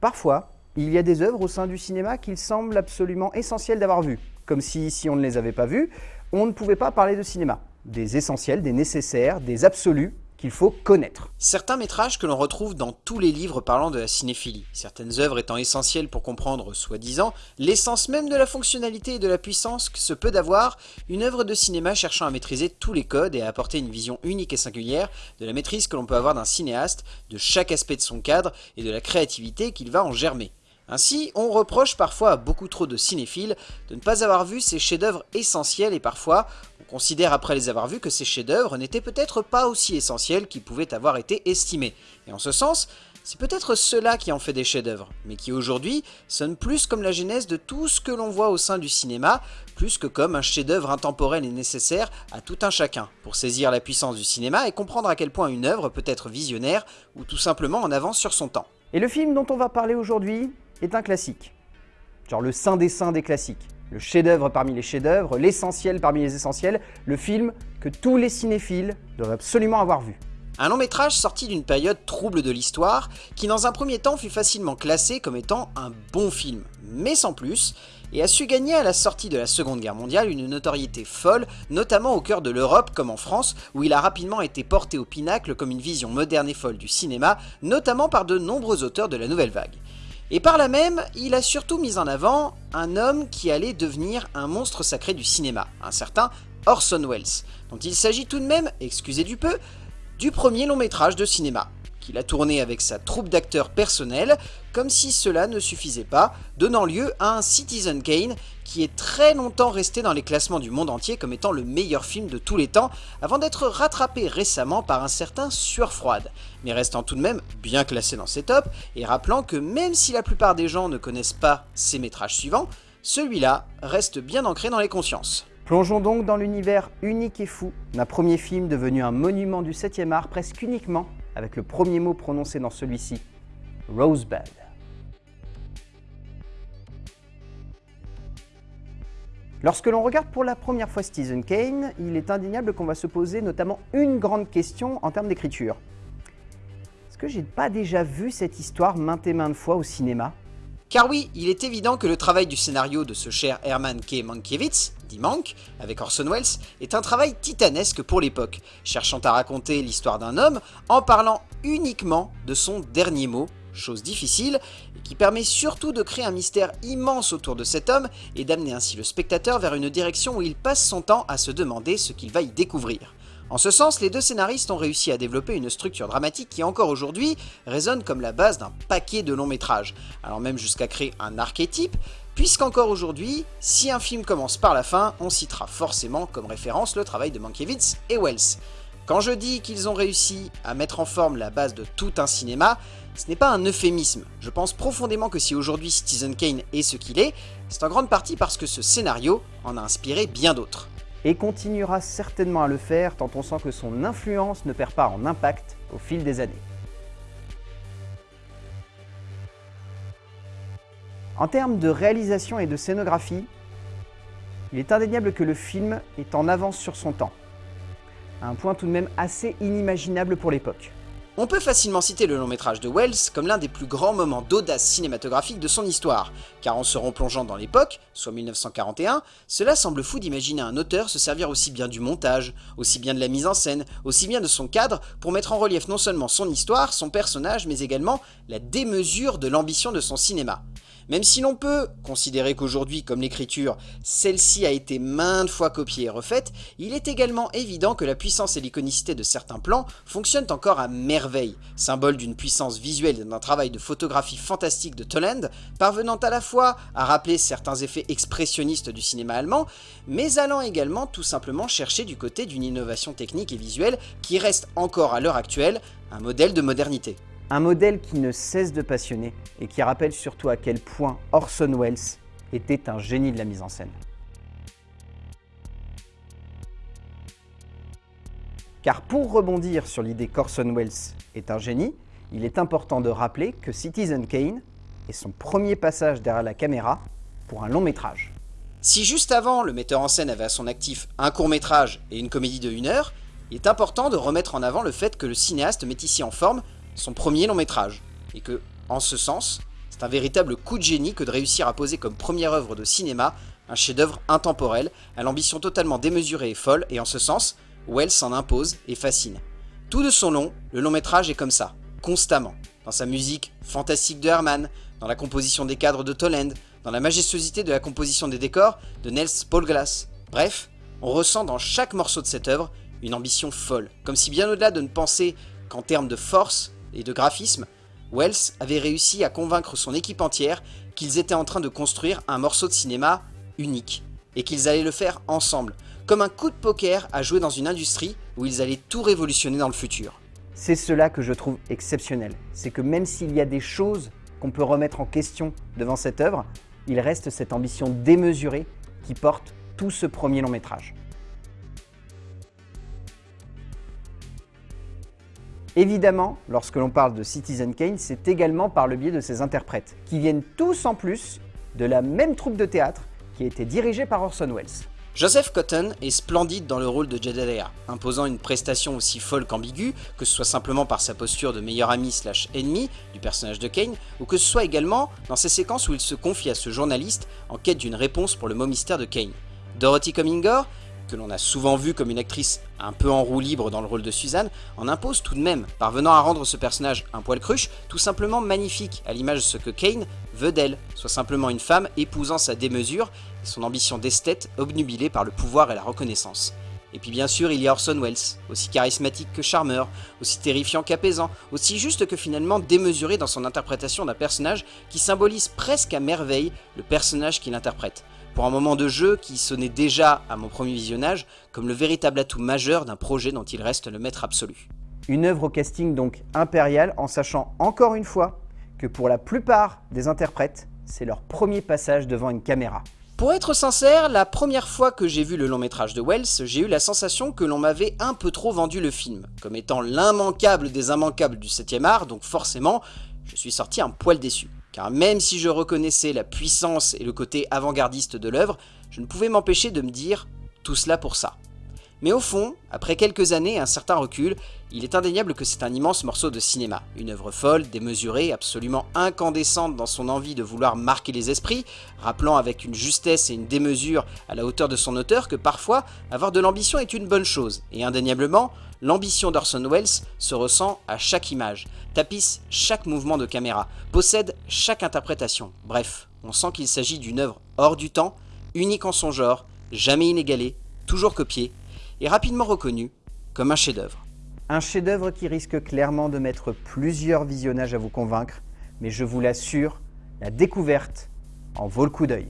Parfois, il y a des œuvres au sein du cinéma qu'il semble absolument essentiel d'avoir vues, comme si, si on ne les avait pas vues, on ne pouvait pas parler de cinéma. Des essentiels, des nécessaires, des absolus, qu'il faut connaître. Certains métrages que l'on retrouve dans tous les livres parlant de la cinéphilie, certaines œuvres étant essentielles pour comprendre, soi-disant, l'essence même de la fonctionnalité et de la puissance que se peut d'avoir une œuvre de cinéma cherchant à maîtriser tous les codes et à apporter une vision unique et singulière de la maîtrise que l'on peut avoir d'un cinéaste, de chaque aspect de son cadre et de la créativité qu'il va en germer. Ainsi, on reproche parfois à beaucoup trop de cinéphiles de ne pas avoir vu ces chefs-d'œuvre essentiels et parfois considère après les avoir vus que ces chefs-d'œuvre n'étaient peut-être pas aussi essentiels qu'ils pouvaient avoir été estimés. Et en ce sens, c'est peut-être cela qui en fait des chefs-d'œuvre, mais qui aujourd'hui sonnent plus comme la genèse de tout ce que l'on voit au sein du cinéma, plus que comme un chef-d'œuvre intemporel et nécessaire à tout un chacun, pour saisir la puissance du cinéma et comprendre à quel point une œuvre peut être visionnaire ou tout simplement en avance sur son temps. Et le film dont on va parler aujourd'hui est un classique. Genre le saint des saints des classiques. Le chef-d'œuvre parmi les chefs-d'œuvre, l'essentiel parmi les essentiels, le film que tous les cinéphiles doivent absolument avoir vu. Un long métrage sorti d'une période trouble de l'histoire, qui dans un premier temps fut facilement classé comme étant un bon film, mais sans plus, et a su gagner à la sortie de la Seconde Guerre mondiale une notoriété folle, notamment au cœur de l'Europe comme en France, où il a rapidement été porté au pinacle comme une vision moderne et folle du cinéma, notamment par de nombreux auteurs de la Nouvelle Vague. Et par là même, il a surtout mis en avant un homme qui allait devenir un monstre sacré du cinéma, un certain Orson Welles, dont il s'agit tout de même, excusez du peu, du premier long métrage de cinéma qu'il a tourné avec sa troupe d'acteurs personnels, comme si cela ne suffisait pas, donnant lieu à un Citizen Kane qui est très longtemps resté dans les classements du monde entier comme étant le meilleur film de tous les temps, avant d'être rattrapé récemment par un certain Sueur Froide, mais restant tout de même bien classé dans ses tops, et rappelant que même si la plupart des gens ne connaissent pas ses métrages suivants, celui-là reste bien ancré dans les consciences. Plongeons donc dans l'univers unique et fou d'un premier film devenu un monument du 7e art presque uniquement avec le premier mot prononcé dans celui-ci, Rosebud. Lorsque l'on regarde pour la première fois Stephen Kane, il est indéniable qu'on va se poser notamment une grande question en termes d'écriture. Est-ce que j'ai pas déjà vu cette histoire maintes et maintes fois au cinéma? Car oui, il est évident que le travail du scénario de ce cher Herman K. Mankiewicz, dit Mank, avec Orson Welles, est un travail titanesque pour l'époque, cherchant à raconter l'histoire d'un homme en parlant uniquement de son dernier mot, chose difficile, et qui permet surtout de créer un mystère immense autour de cet homme et d'amener ainsi le spectateur vers une direction où il passe son temps à se demander ce qu'il va y découvrir. En ce sens, les deux scénaristes ont réussi à développer une structure dramatique qui encore aujourd'hui résonne comme la base d'un paquet de longs métrages, alors même jusqu'à créer un archétype, puisqu'encore aujourd'hui, si un film commence par la fin, on citera forcément comme référence le travail de Mankiewicz et Wells. Quand je dis qu'ils ont réussi à mettre en forme la base de tout un cinéma, ce n'est pas un euphémisme. Je pense profondément que si aujourd'hui Citizen Kane est ce qu'il est, c'est en grande partie parce que ce scénario en a inspiré bien d'autres et continuera certainement à le faire tant on sent que son influence ne perd pas en impact au fil des années. En termes de réalisation et de scénographie, il est indéniable que le film est en avance sur son temps, un point tout de même assez inimaginable pour l'époque. On peut facilement citer le long métrage de Wells comme l'un des plus grands moments d'audace cinématographique de son histoire, car en se replongeant dans l'époque, soit 1941, cela semble fou d'imaginer un auteur se servir aussi bien du montage, aussi bien de la mise en scène, aussi bien de son cadre, pour mettre en relief non seulement son histoire, son personnage, mais également la démesure de l'ambition de son cinéma. Même si l'on peut considérer qu'aujourd'hui, comme l'écriture, celle-ci a été maintes fois copiée et refaite, il est également évident que la puissance et l'iconicité de certains plans fonctionnent encore à merveille, symbole d'une puissance visuelle et d'un travail de photographie fantastique de Toland, parvenant à la fois à rappeler certains effets expressionnistes du cinéma allemand, mais allant également tout simplement chercher du côté d'une innovation technique et visuelle qui reste encore à l'heure actuelle un modèle de modernité. Un modèle qui ne cesse de passionner et qui rappelle surtout à quel point Orson Welles était un génie de la mise en scène. Car pour rebondir sur l'idée qu'Orson Welles est un génie, il est important de rappeler que Citizen Kane est son premier passage derrière la caméra pour un long métrage. Si juste avant, le metteur en scène avait à son actif un court métrage et une comédie de 1 heure, il est important de remettre en avant le fait que le cinéaste met ici en forme son premier long métrage, et que, en ce sens, C'est un véritable coup de génie que de réussir à poser comme première œuvre de cinéma un chef-d'œuvre intemporel, à l'ambition totalement démesurée et folle, et en ce sens, Wells s'en impose et fascine. Tout de son long, le long métrage est comme ça, constamment. Dans sa musique fantastique de Herman, dans la composition des cadres de Toland, dans la majestuosité de la composition des décors de Nels Paulglas. Bref, on ressent dans chaque morceau de cette œuvre une ambition folle, comme si bien au-delà de ne penser qu'en termes de force et de graphisme, Wells avait réussi à convaincre son équipe entière qu'ils étaient en train de construire un morceau de cinéma unique, et qu'ils allaient le faire ensemble, comme un coup de poker à jouer dans une industrie où ils allaient tout révolutionner dans le futur. C'est cela que je trouve exceptionnel, c'est que même s'il y a des choses qu'on peut remettre en question devant cette œuvre, il reste cette ambition démesurée qui porte tout ce premier long métrage. Évidemment, lorsque l'on parle de Citizen Kane, c'est également par le biais de ses interprètes, qui viennent tous en plus de la même troupe de théâtre qui a été dirigée par Orson Welles. Joseph Cotton est splendide dans le rôle de Jedediah, imposant une prestation aussi folle qu'ambiguë, que ce soit simplement par sa posture de meilleur ami slash ennemi du personnage de Kane, ou que ce soit également dans ces séquences où il se confie à ce journaliste en quête d'une réponse pour le mot mystère de Kane. Dorothy Comingore que l'on a souvent vu comme une actrice un peu en roue libre dans le rôle de Suzanne, en impose tout de même, parvenant à rendre ce personnage un poil cruche, tout simplement magnifique, à l'image de ce que Kane veut d'elle, soit simplement une femme épousant sa démesure son ambition d'esthète obnubilée par le pouvoir et la reconnaissance. Et puis bien sûr, il y a Orson Welles, aussi charismatique que charmeur, aussi terrifiant qu'apaisant, aussi juste que finalement démesuré dans son interprétation d'un personnage qui symbolise presque à merveille le personnage qu'il interprète pour un moment de jeu qui sonnait déjà, à mon premier visionnage, comme le véritable atout majeur d'un projet dont il reste le maître absolu. Une œuvre au casting donc impérial, en sachant encore une fois que pour la plupart des interprètes, c'est leur premier passage devant une caméra. Pour être sincère, la première fois que j'ai vu le long métrage de Wells, j'ai eu la sensation que l'on m'avait un peu trop vendu le film, comme étant l'immanquable des immanquables du 7ème art, donc forcément, je suis sorti un poil déçu car même si je reconnaissais la puissance et le côté avant-gardiste de l'œuvre, je ne pouvais m'empêcher de me dire « tout cela pour ça ». Mais au fond, après quelques années et un certain recul, il est indéniable que c'est un immense morceau de cinéma. Une œuvre folle, démesurée, absolument incandescente dans son envie de vouloir marquer les esprits, rappelant avec une justesse et une démesure à la hauteur de son auteur que parfois, avoir de l'ambition est une bonne chose. Et indéniablement, l'ambition d'Orson Welles se ressent à chaque image, tapisse chaque mouvement de caméra, possède chaque interprétation. Bref, on sent qu'il s'agit d'une œuvre hors du temps, unique en son genre, jamais inégalée, toujours copiée, et rapidement reconnu comme un chef-d'œuvre. Un chef-d'œuvre qui risque clairement de mettre plusieurs visionnages à vous convaincre, mais je vous l'assure, la découverte en vaut le coup d'œil.